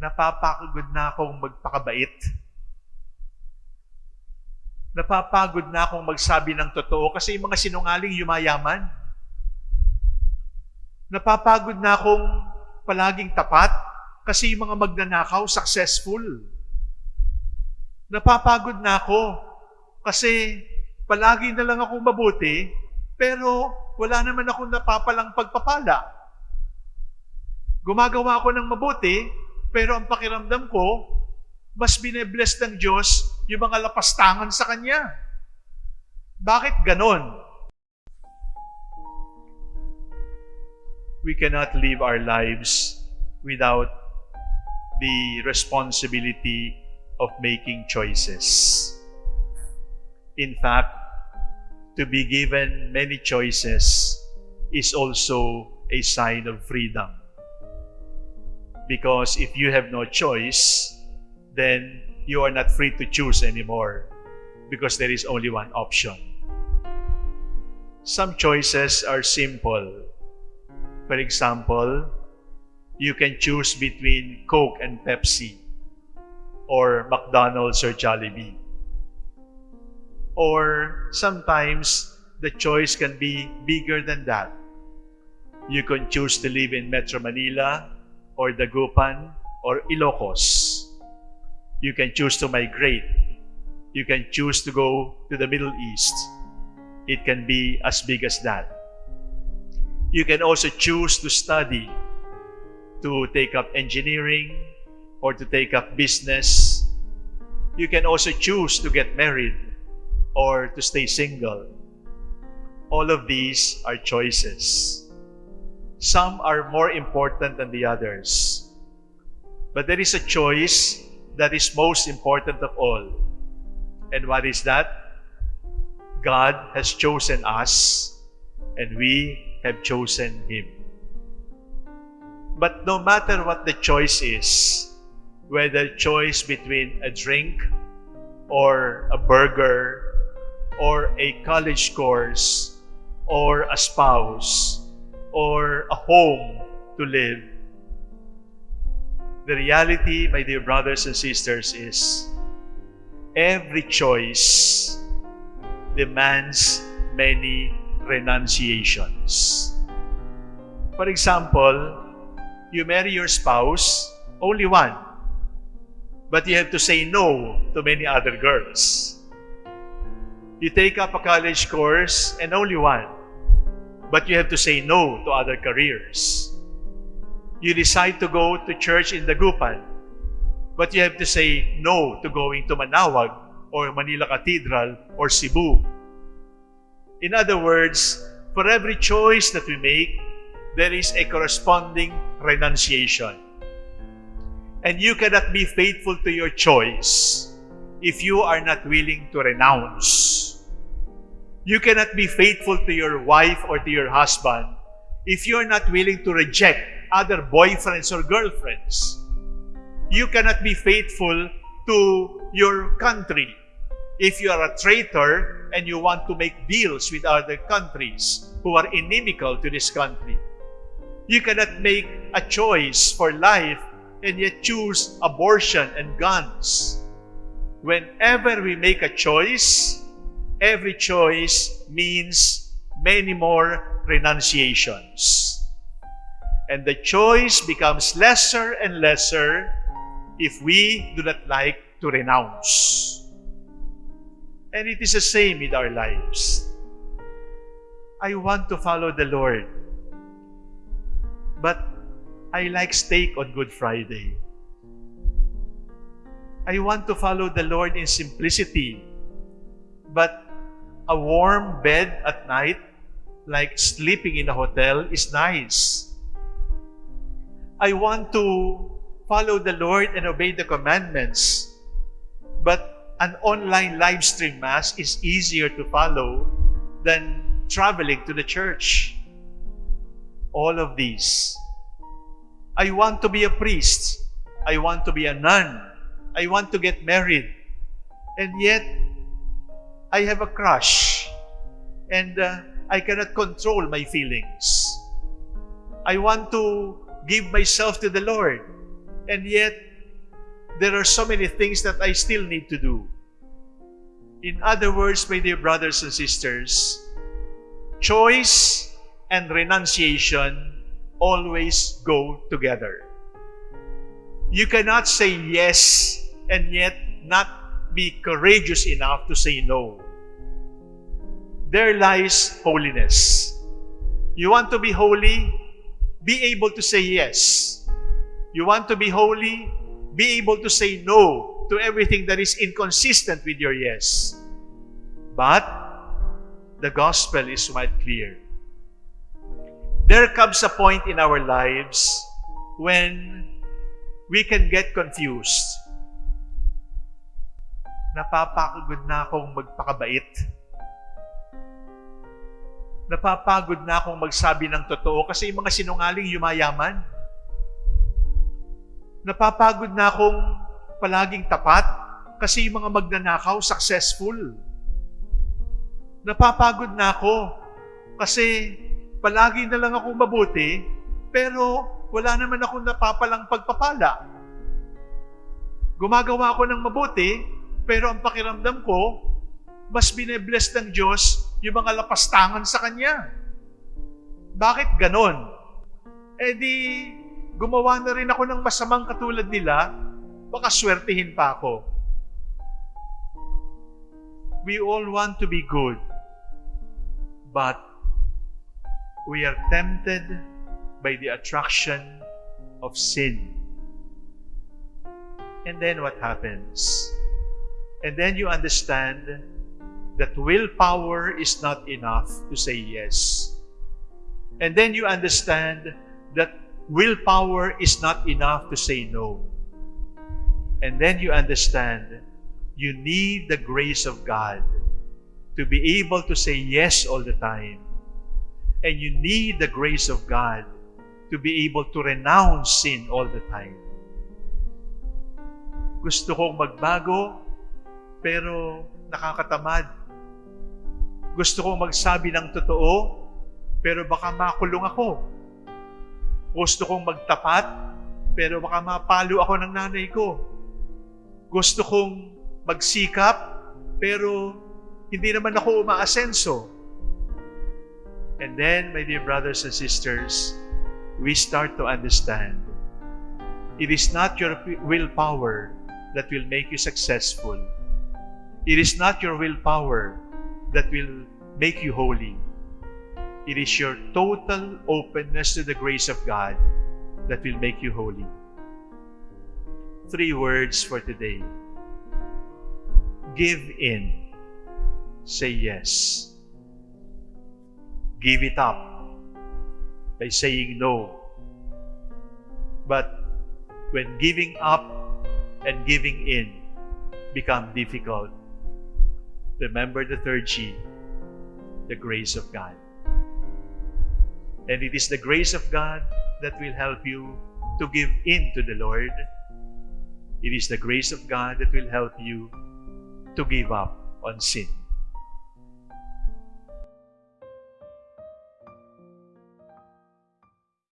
napapagod na akong magpakabait. Napapagod na akong magsabi ng totoo kasi yung mga sinungaling yumayaman. Napapagod na akong palaging tapat kasi yung mga magnanakaw successful. Napapagod na ako kasi palagi na lang akong mabuti pero wala naman akong napapalang pagpapala. Gumagawa ako ng mabuti pero ang pakiramdam ko mas binebless ng Diyos yung mga lapastangan sa Kanya. Bakit ganon? We cannot live our lives without the responsibility of making choices. In fact, to be given many choices is also a sign of freedom. Because if you have no choice, then you are not free to choose anymore because there is only one option. Some choices are simple. For example, you can choose between Coke and Pepsi or McDonald's or Jollibee. Or sometimes the choice can be bigger than that. You can choose to live in Metro Manila or Dagupan or Ilocos. You can choose to migrate. You can choose to go to the Middle East. It can be as big as that. You can also choose to study, to take up engineering, or to take up business. You can also choose to get married or to stay single. All of these are choices. Some are more important than the others. But there is a choice that is most important of all. And what is that? God has chosen us and we have chosen Him. But no matter what the choice is, whether choice between a drink or a burger or a college course or a spouse or a home to live, the reality, my dear brothers and sisters, is every choice demands many renunciations. For example, you marry your spouse, only one, but you have to say no to many other girls. You take up a college course and only one, but you have to say no to other careers. You decide to go to church in Dagupan, but you have to say no to going to Manawag or Manila Cathedral or Cebu. In other words, for every choice that we make, there is a corresponding renunciation. And you cannot be faithful to your choice if you are not willing to renounce. You cannot be faithful to your wife or to your husband if you are not willing to reject other boyfriends or girlfriends. You cannot be faithful to your country if you are a traitor and you want to make deals with other countries who are inimical to this country. You cannot make a choice for life and yet choose abortion and guns. Whenever we make a choice, every choice means many more renunciations. And the choice becomes lesser and lesser if we do not like to renounce. And it is the same with our lives. I want to follow the Lord, but I like steak on Good Friday. I want to follow the Lord in simplicity, but a warm bed at night, like sleeping in a hotel, is nice. I want to follow the Lord and obey the commandments, but an online live stream mass is easier to follow than traveling to the church. All of these. I want to be a priest. I want to be a nun. I want to get married. And yet, I have a crush. And uh, I cannot control my feelings. I want to give myself to the Lord. And yet, there are so many things that I still need to do. In other words, my dear brothers and sisters, choice and renunciation always go together. You cannot say yes and yet not be courageous enough to say no. There lies holiness. You want to be holy? Be able to say yes. You want to be holy? Be able to say no to everything that is inconsistent with your yes. But the gospel is quite clear. There comes a point in our lives when we can get confused. Napapagod na akong magpakabait. Napapagod na akong magsabi ng totoo kasi yung mga sinungaling yumayaman. Napapagod na akong palaging tapat kasi yung mga magnanakaw successful. Napapagod na ako kasi palagi na lang akong mabuti pero wala naman akong napapalang pagpapala. Gumagawa ako ng mabuti pero ang pakiramdam ko mas binebless ng Diyos yung mga lapastangan sa Kanya. Bakit ganon? Eh di, gumawa na rin ako ng masamang katulad nila, baka swertihin pa ako. We all want to be good, but we are tempted by the attraction of sin. And then what happens? And then you understand that willpower is not enough to say yes. And then you understand that willpower is not enough to say no. And then you understand you need the grace of God to be able to say yes all the time. And you need the grace of God to be able to renounce sin all the time. Gusto kong magbago, pero nakakatamad. Gusto kong magsabi ng totoo, pero baka makulong ako. Gusto kong magtapat, pero baka mapalo ako ng nanay ko. Gusto kong magsikap, pero hindi naman ako umaasenso. And then, my dear brothers and sisters, we start to understand it is not your willpower that will make you successful. It is not your willpower that will make you holy. It is your total openness to the grace of God that will make you holy. Three words for today. Give in. Say yes. Give it up by saying no. But when giving up and giving in become difficult, remember the third G, the grace of God. And it is the grace of God that will help you to give in to the Lord. It is the grace of God that will help you to give up on sin.